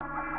you